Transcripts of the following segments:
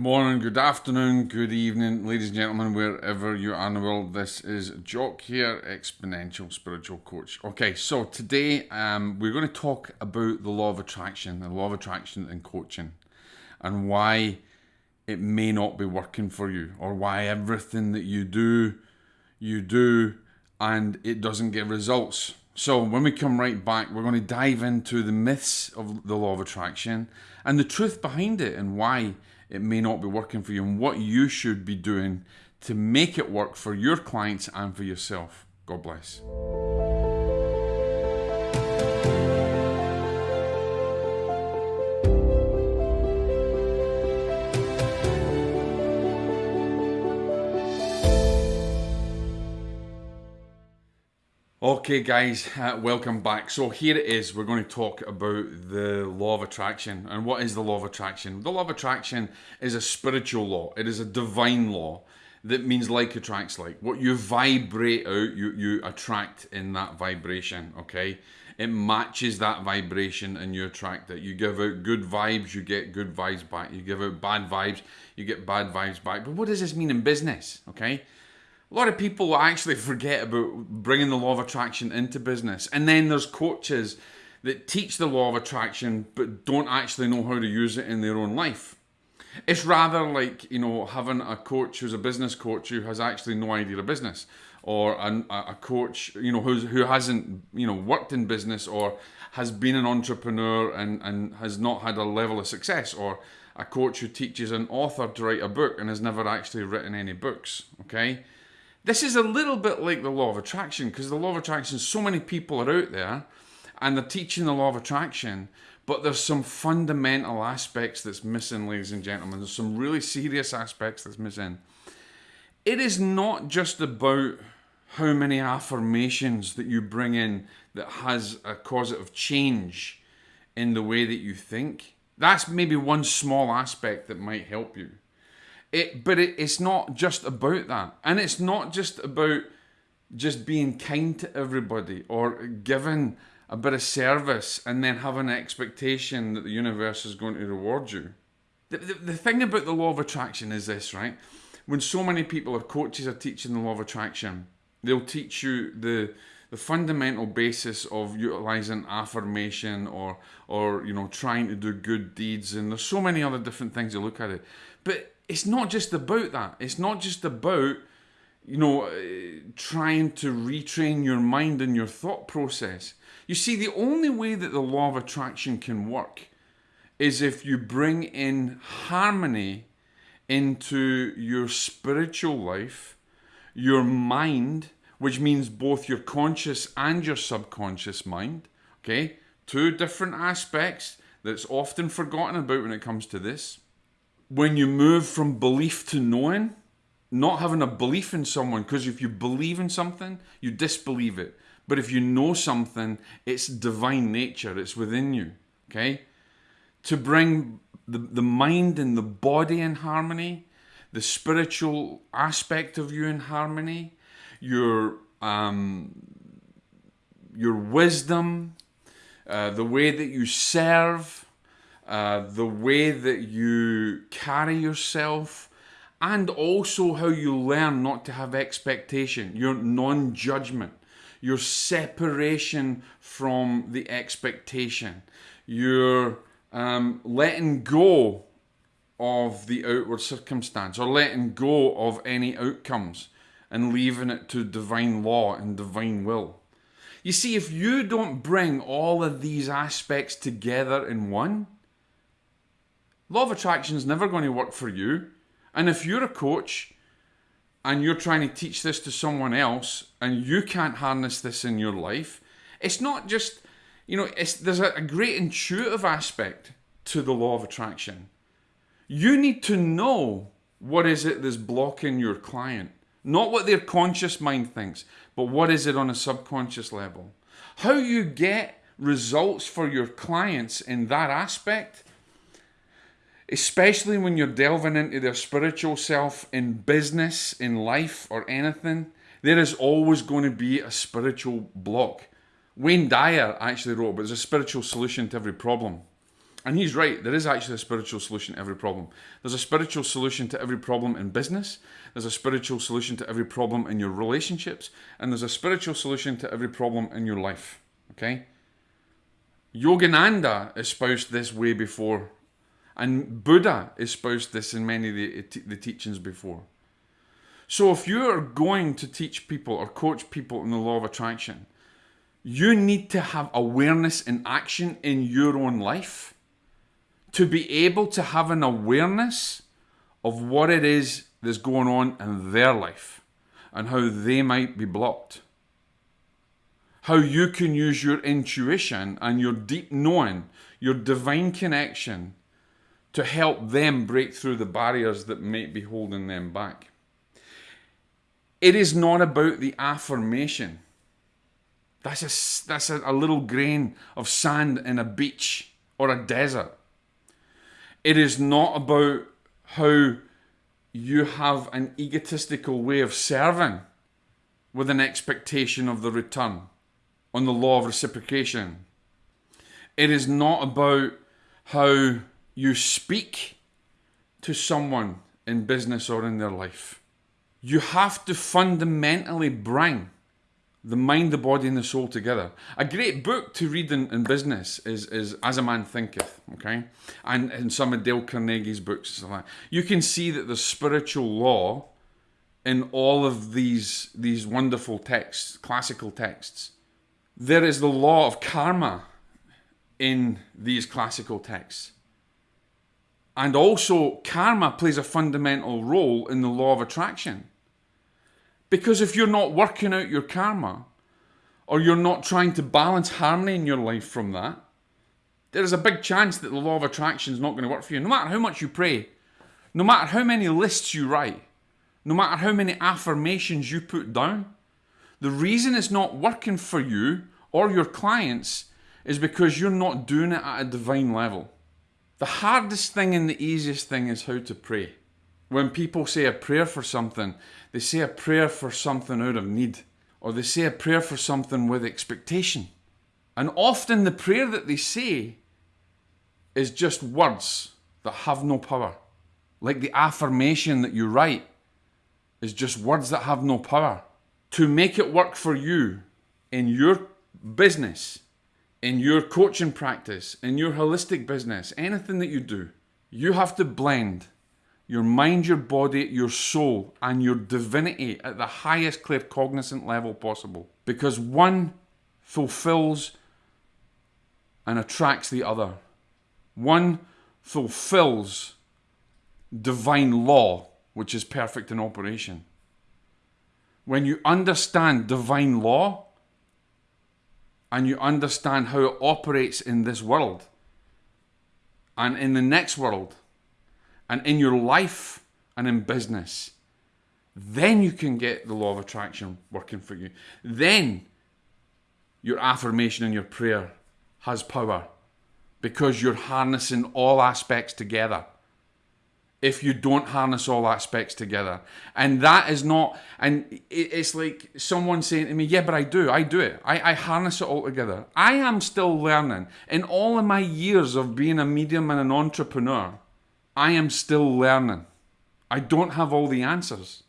Good morning, good afternoon, good evening, ladies and gentlemen, wherever you are in the world. This is Jock here, Exponential Spiritual Coach. Okay, so today um, we're going to talk about the law of attraction, the law of attraction in coaching, and why it may not be working for you, or why everything that you do, you do, and it doesn't get results. So, when we come right back, we're going to dive into the myths of the law of attraction and the truth behind it and why it may not be working for you and what you should be doing to make it work for your clients and for yourself. God bless. Okay, guys, uh, welcome back. So, here it is. We're going to talk about the law of attraction. And what is the law of attraction? The law of attraction is a spiritual law, it is a divine law that means like attracts like. What you vibrate out, you, you attract in that vibration, okay? It matches that vibration and you attract it. You give out good vibes, you get good vibes back. You give out bad vibes, you get bad vibes back. But what does this mean in business, okay? A lot of people actually forget about bringing the law of attraction into business. And then there's coaches that teach the law of attraction but don't actually know how to use it in their own life. It's rather like, you know, having a coach who's a business coach who has actually no idea of business or a, a coach, you know, who's, who hasn't, you know, worked in business or has been an entrepreneur and, and has not had a level of success or a coach who teaches an author to write a book and has never actually written any books, okay? This is a little bit like the law of attraction because the law of attraction, so many people are out there and they're teaching the law of attraction, but there's some fundamental aspects that's missing, ladies and gentlemen. There's some really serious aspects that's missing. It is not just about how many affirmations that you bring in that has a causative change in the way that you think. That's maybe one small aspect that might help you. It, but it, it's not just about that, and it's not just about just being kind to everybody or giving a bit of service and then having an expectation that the universe is going to reward you. The, the, the thing about the law of attraction is this, right? When so many people or coaches are teaching the law of attraction, they'll teach you the the fundamental basis of utilizing affirmation or or you know trying to do good deeds and there's so many other different things you look at it but it's not just about that. It's not just about, you know, uh, trying to retrain your mind and your thought process. You see, the only way that the law of attraction can work is if you bring in harmony into your spiritual life, your mind, which means both your conscious and your subconscious mind. Okay? Two different aspects that's often forgotten about when it comes to this when you move from belief to knowing, not having a belief in someone, because if you believe in something, you disbelieve it. But if you know something, it's divine nature, it's within you. Okay? To bring the, the mind and the body in harmony, the spiritual aspect of you in harmony, your um, your wisdom, uh, the way that you serve, uh, the way that you carry yourself, and also how you learn not to have expectation, your non judgment, your separation from the expectation, your um, letting go of the outward circumstance or letting go of any outcomes and leaving it to divine law and divine will. You see, if you don't bring all of these aspects together in one, Law of attraction is never going to work for you. And if you're a coach and you're trying to teach this to someone else and you can't harness this in your life, it's not just, you know, it's, there's a, a great intuitive aspect to the law of attraction. You need to know what is it that's blocking your client. Not what their conscious mind thinks, but what is it on a subconscious level. How you get results for your clients in that aspect especially when you're delving into their spiritual self in business, in life, or anything, there is always going to be a spiritual block. Wayne Dyer actually wrote, but there's a spiritual solution to every problem. And he's right, there is actually a spiritual solution to every problem. There's a spiritual solution to every problem in business, there's a spiritual solution to every problem in your relationships, and there's a spiritual solution to every problem in your life. Okay? Yogananda espoused this way before, and Buddha espoused this in many of the, the teachings before. So if you are going to teach people or coach people in the law of attraction, you need to have awareness and action in your own life to be able to have an awareness of what it is that's going on in their life and how they might be blocked. How you can use your intuition and your deep knowing, your divine connection, to help them break through the barriers that might be holding them back. It is not about the affirmation. That's a, that's a, a little grain of sand in a beach or a desert. It is not about how you have an egotistical way of serving with an expectation of the return on the law of reciprocation. It is not about how you speak to someone in business or in their life you have to fundamentally bring the mind, the body, and the soul together. A great book to read in, in business is, is As a Man Thinketh, okay? And in some of Dale Carnegie's books, and that you can see that the spiritual law in all of these, these wonderful texts, classical texts. There is the law of karma in these classical texts. And also, karma plays a fundamental role in the law of attraction. Because if you're not working out your karma, or you're not trying to balance harmony in your life from that, there is a big chance that the law of attraction is not going to work for you. No matter how much you pray, no matter how many lists you write, no matter how many affirmations you put down, the reason it's not working for you or your clients is because you're not doing it at a divine level. The hardest thing and the easiest thing is how to pray. When people say a prayer for something, they say a prayer for something out of need, or they say a prayer for something with expectation. And often the prayer that they say is just words that have no power. Like the affirmation that you write is just words that have no power. To make it work for you in your business, in your coaching practice, in your holistic business, anything that you do, you have to blend your mind, your body, your soul, and your divinity at the highest claircognizant level possible. Because one fulfills and attracts the other. One fulfills divine law, which is perfect in operation. When you understand divine law and you understand how it operates in this world and in the next world, and in your life and in business, then you can get the law of attraction working for you. Then your affirmation and your prayer has power because you're harnessing all aspects together. If you don't harness all aspects together, and that is not, and it's like someone saying to me, Yeah, but I do, I do it, I, I harness it all together. I am still learning. In all of my years of being a medium and an entrepreneur, I am still learning. I don't have all the answers.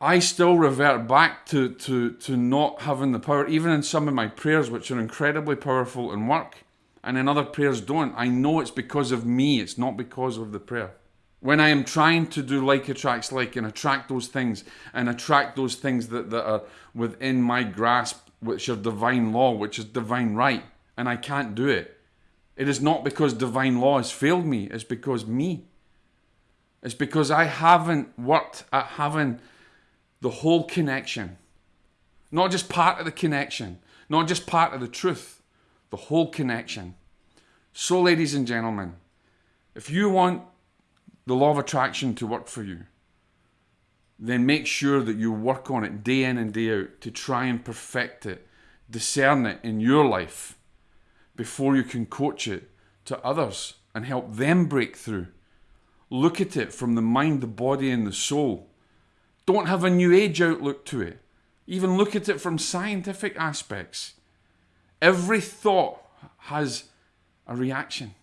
I still revert back to, to, to not having the power, even in some of my prayers, which are incredibly powerful and work, and in other prayers don't. I know it's because of me, it's not because of the prayer. When I am trying to do like attracts like and attract those things and attract those things that, that are within my grasp, which are divine law, which is divine right, and I can't do it, it is not because divine law has failed me, it's because me. It's because I haven't worked at having the whole connection. Not just part of the connection, not just part of the truth, the whole connection. So, ladies and gentlemen, if you want the law of attraction to work for you, then make sure that you work on it day in and day out to try and perfect it, discern it in your life before you can coach it to others and help them break through Look at it from the mind, the body, and the soul. Don't have a new age outlook to it. Even look at it from scientific aspects. Every thought has a reaction.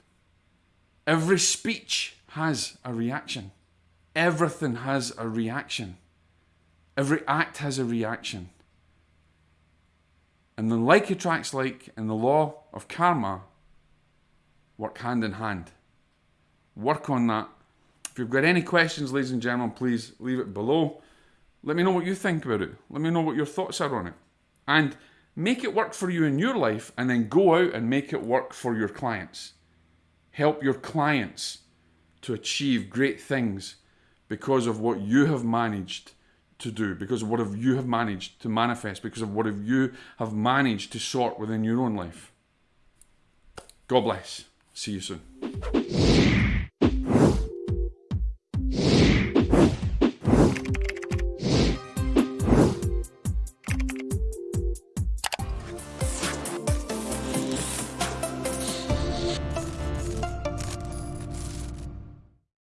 Every speech has a reaction. Everything has a reaction. Every act has a reaction. And then like attracts like and the law of karma work hand in hand. Work on that. If you've got any questions, ladies and gentlemen, please leave it below. Let me know what you think about it. Let me know what your thoughts are on it. And make it work for you in your life and then go out and make it work for your clients. Help your clients to achieve great things because of what you have managed to do, because of what you have managed to manifest, because of what you have managed to sort within your own life. God bless. See you soon.